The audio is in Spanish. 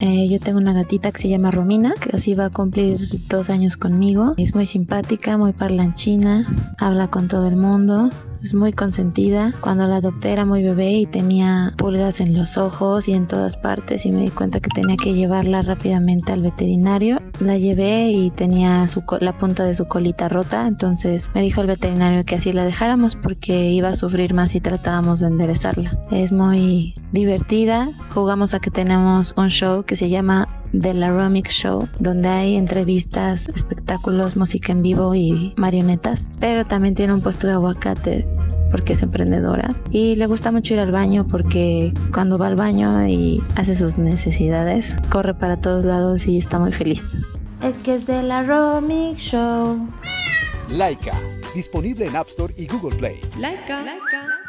Eh, yo tengo una gatita que se llama Romina, que así va a cumplir dos años conmigo. Es muy simpática, muy parlanchina, habla con todo el mundo es muy consentida. Cuando la adopté era muy bebé y tenía pulgas en los ojos y en todas partes y me di cuenta que tenía que llevarla rápidamente al veterinario. La llevé y tenía su la punta de su colita rota, entonces me dijo el veterinario que así la dejáramos porque iba a sufrir más si tratábamos de enderezarla. Es muy divertida. Jugamos a que tenemos un show que se llama The Laromic Show, donde hay entrevistas, espectáculos, música en vivo y marionetas. Pero también tiene un puesto de aguacate porque es emprendedora y le gusta mucho ir al baño porque cuando va al baño y hace sus necesidades, corre para todos lados y está muy feliz. Es que es de la Romic Show. Laika, disponible en App Store y Google Play. Laika. Laika.